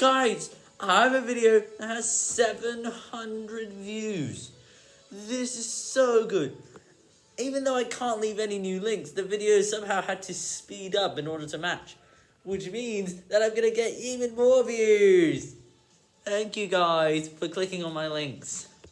Guys, I have a video that has 700 views. This is so good. Even though I can't leave any new links, the video somehow had to speed up in order to match. Which means that I'm going to get even more views. Thank you guys for clicking on my links.